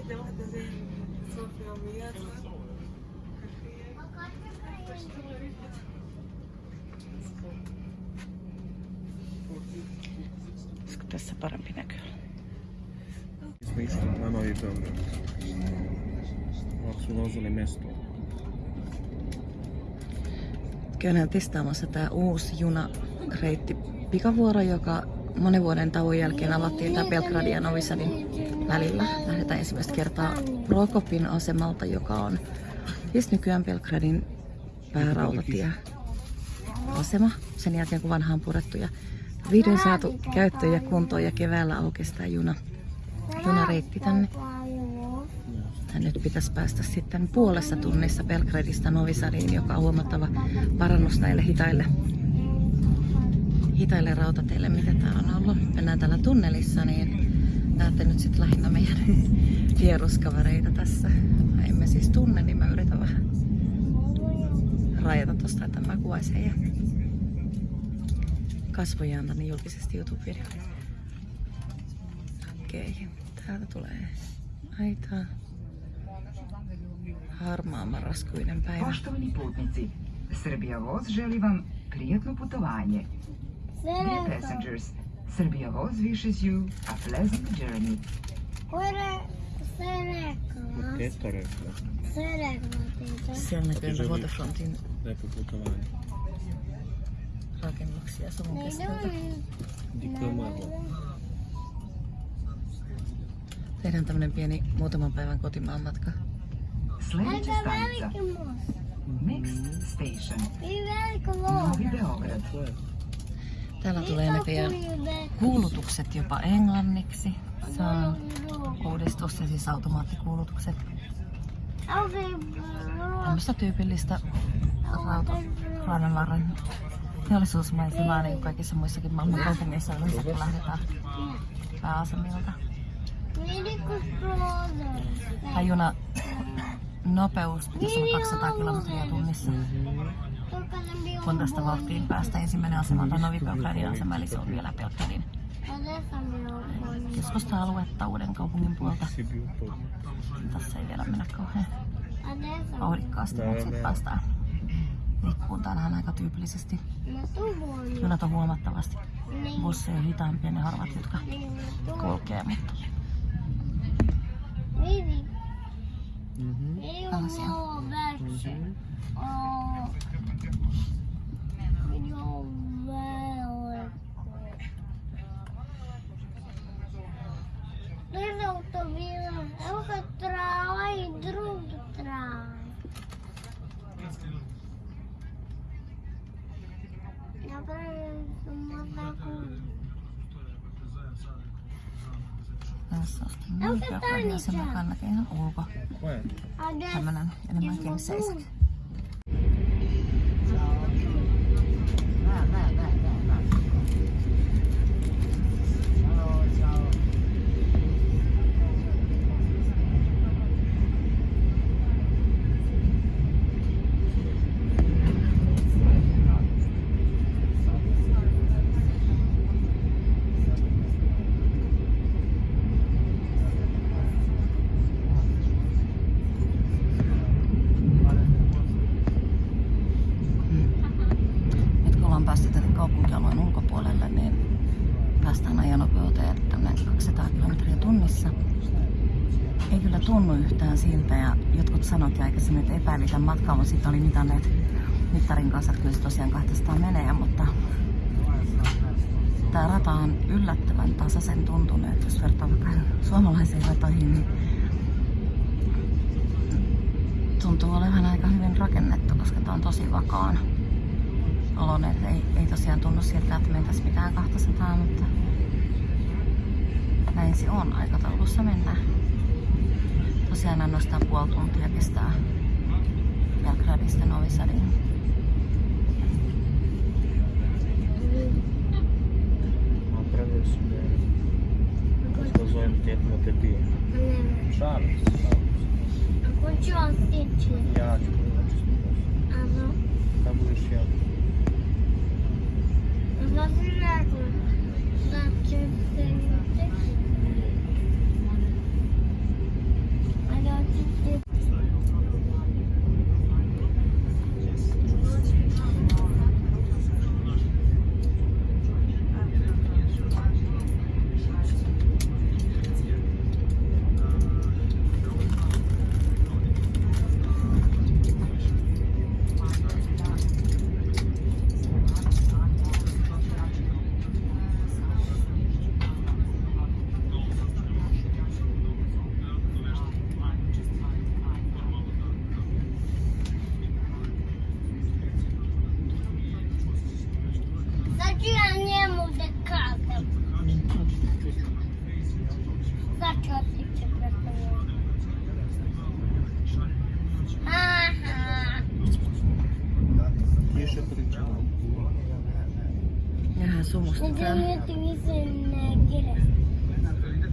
Siete واحدة زي صار في يوميات Olisiko tässä parempi näkö? Mistä mä noin pöydän? Onko sulla osuli mestoa? Käydään testaamassa tämä uusi junareitti pikavuoro, joka monen vuoden tauon jälkeen avattiin tämä Belgradin ja Novi Sadin välillä. Lähdetään ensimmäistä kertaa Prokopin asemalta, joka on siis nykyään Belgradin päärautatieasema. Sen jälkeen kun vanha on purettu ja vihdoin saatu käyttöön ja kuntoon ja keväällä aukesi juna, junareitti tänne. Ja nyt pitäisi päästä sitten puolessa tunnissa Belgradista Novi Sadiin, joka on huomattava parannus näille hitaille, hitaille rautateille, mitä tää on ollut. Mennään täällä tunnelissa, niin näette nyt sitten lähinnä meidän vieruskavereita tässä. Mä emme siis tunne, niin mä yritän vähän rajata tosta, että mä kuvaisin heidän kasvojaan tänne julkisesti YouTube-videoon. Okei, täältä tulee aitaa. Harmaa marraskuinen päivä. Poštovani putnici, Srbija Voz želi vam prijatno putovanje. Dear passengers, Srbija Voz wishes you a pleasant journey. Ure, sve rekla. Teta rekla. Sve rekla Sve Sjajna gleda Vodafront i... Lepo Sve Ragen Max, ja sam u Sve Diplomavo. Tehdään tämmönen pieni muutaman päivän kotimaan kotimaanmatka. Sljedeća stanica. Mixed station. I veliko Novi Beograd. Täällä tulee näköjään kuulutukset jopa englanniksi. Se uudistus ja siis automaattikuulutukset. Tämmöistä tyypillistä Raudanvarren teollisuusmaisemaa niin kuin kaikissa muissakin maailman kaupungeissa yleensä kun lähdetään pääasemilta. Tämä juna nopeus pitäisi olla 200 kilometriä tunnissa. Kun tästä vauhtiin päästä ensimmäinen asema on Novi Belgradin asema, eli se on vielä Belgradin keskusta-aluetta uuden kaupungin puolta. Tässä ei vielä mennä kauhean vauhdikkaasti, mutta sitten päästään lippuun. Täällähän aika tyypillisesti junat on huomattavasti busseja hitaampia ne harvat, jotka kulkee, mutta Mhm. tällaisia. Dit Ja, Tässä on sitten Novi Belgradin asema, joka näkee ihan ulko. Ollaan päästy tänne kaupunkialueen ulkopuolelle, niin päästään ajonopeuteen tänne 200 kilometriä tunnissa. Ei kyllä tunnu yhtään siltä ja jotkut sanoikin aikaisemmin, että epäili tämän matkan, mutta sitten oli mitanneet mittarin kanssa, että kyllä se tosiaan 200 menee, mutta tämä rata on yllättävän tasaisen tuntunut, että jos vertaa vaikka suomalaisiin ratoihin, niin tuntuu olevan aika hyvin rakennettu, koska tämä on tosi vakaan oloinen. että Ei, ei tosiaan tunnu siltä, että mentäisiin mitään 200, mutta näin se on. Aikataulussa mennään. Tosiaan ainoastaan puoli tuntia kestää Belgradista Novi Sadiin. Šalim se, šalim se. Ako ću ostići, Ja ću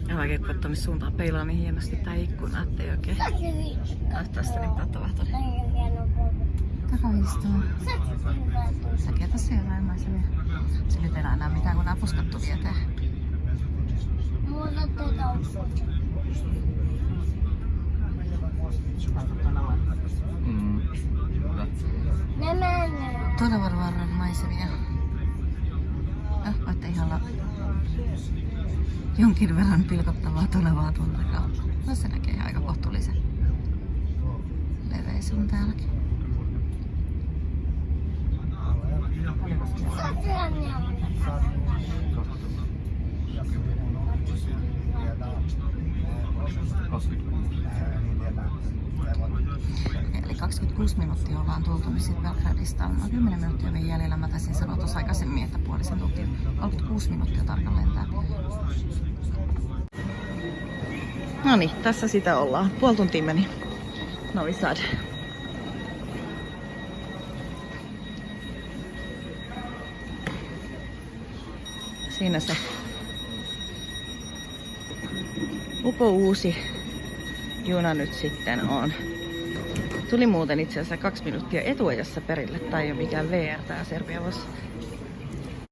Ja vaikka katsoa missä suuntaan peilaa niin hienosti tää ikkuna, ettei oikein näyttäisi mitä on tapahtunut. Takavistoon. Säkin tässä jotain maisemia. Se nyt ei enää mitään kun nää puskattu vieteen. Muuta tätä Mm. Ne menee. Tonavarvarran maisemia. Ja voitte ihan olla jonkin verran pilkottavaa tonavaa tuolla takaa. No se näkee aika kohtuullisen leveisen täälläkin. Sosiaan ne Eli 26 minuuttia ollaan tultu, niin sitten Belgradista noin 10 minuuttia vielä jäljellä. Mä taisin sanoa tuossa aikaisemmin, että puolisen tuntia. 36 minuuttia tarkalleen tää. No niin, tässä sitä ollaan. Puoli tuntia meni. Novi Sad. Siinä se upo uusi juna nyt sitten on. Tuli muuten itse asiassa kaksi minuuttia etuajassa perille, tai ei ole mikään VR tää Serbiavos.